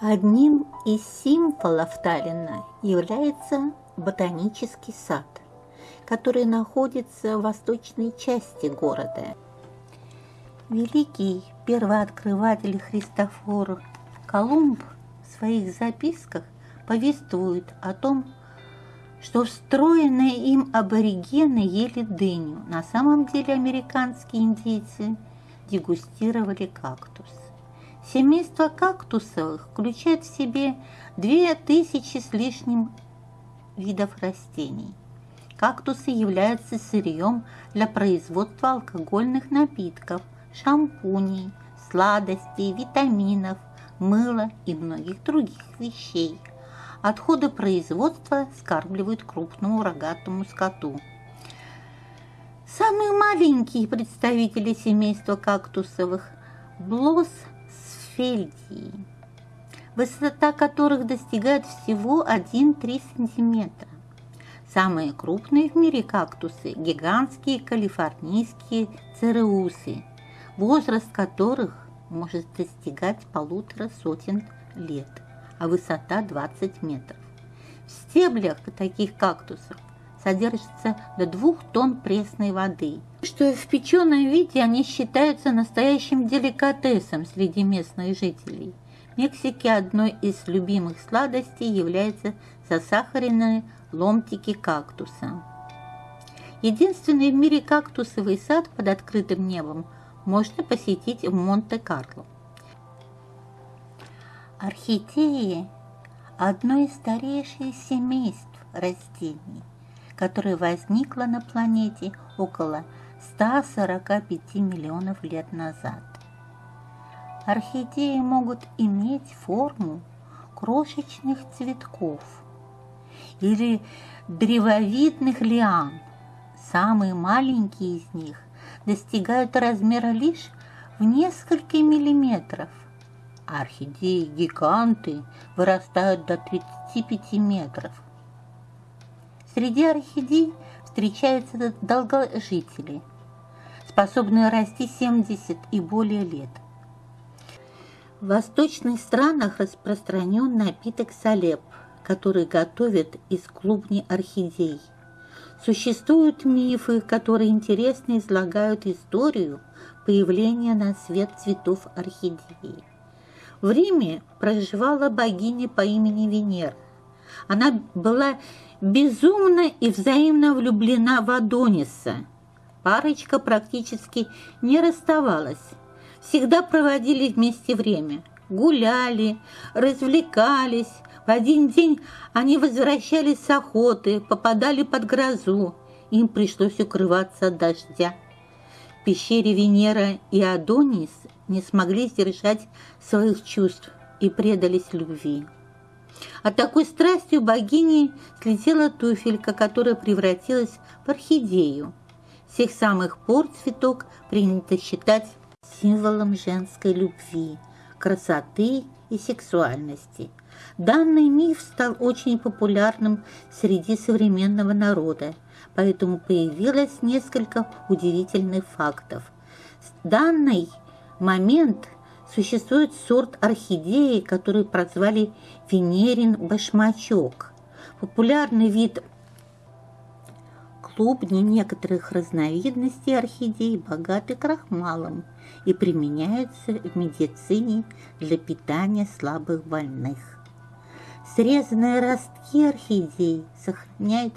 Одним из символов Таллина является ботанический сад, который находится в восточной части города. Великий первооткрыватель Христофор Колумб в своих записках повествует о том, что встроенные им аборигены ели дыню. На самом деле американские индейцы дегустировали кактус. Семейство кактусовых включает в себе две тысячи с лишним видов растений. Кактусы являются сырьем для производства алкогольных напитков, шампуней, сладостей, витаминов, мыла и многих других вещей. Отходы производства скармливают крупному рогатому скоту. Самые маленькие представители семейства кактусовых – блос фельдии, высота которых достигает всего 1-3 см. Самые крупные в мире кактусы – гигантские калифорнийские цереусы, возраст которых может достигать полутора сотен лет, а высота 20 метров. В стеблях таких кактусов содержится до двух тонн пресной воды, что в печеном виде они считаются настоящим деликатесом среди местных жителей. В Мексике одной из любимых сладостей является засахаренные ломтики кактуса. Единственный в мире кактусовый сад под открытым небом можно посетить в Монте-Карло. Орхидеи – одно из старейших семейств растений – которая возникла на планете около 145 миллионов лет назад. Орхидеи могут иметь форму крошечных цветков или древовидных лиан. Самые маленькие из них достигают размера лишь в несколько миллиметров. Орхидеи-гиганты вырастают до 35 метров. Среди орхидей встречаются долгожители, способные расти 70 и более лет. В восточных странах распространен напиток салеп, который готовят из клубней орхидей. Существуют мифы, которые интересно излагают историю появления на свет цветов орхидеи. В Риме проживала богиня по имени Венера. Она была безумно и взаимно влюблена в Адониса. Парочка практически не расставалась. Всегда проводили вместе время. Гуляли, развлекались. В один день они возвращались с охоты, попадали под грозу. Им пришлось укрываться от дождя. В пещере Венера и Адонис не смогли сдержать своих чувств и предались любви. От такой страстью богини слетела туфелька, которая превратилась в орхидею. С тех самых пор цветок принято считать символом женской любви, красоты и сексуальности. Данный миф стал очень популярным среди современного народа, поэтому появилось несколько удивительных фактов. Данный момент Существует сорт орхидеи, который прозвали Венерин башмачок. Популярный вид клубни некоторых разновидностей орхидей богаты крахмалом и применяются в медицине для питания слабых больных. Срезанные ростки орхидей сохраняют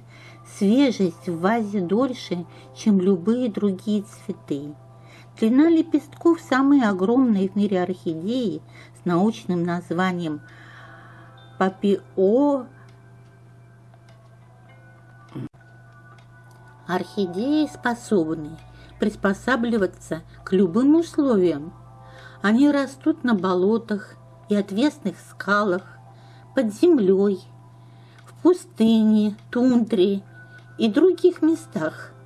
свежесть в вазе дольше, чем любые другие цветы. Длина лепестков самой огромной в мире орхидеи с научным названием папио Орхидеи способны приспосабливаться к любым условиям. Они растут на болотах и отвесных скалах, под землей, в пустыне, тундре и других местах –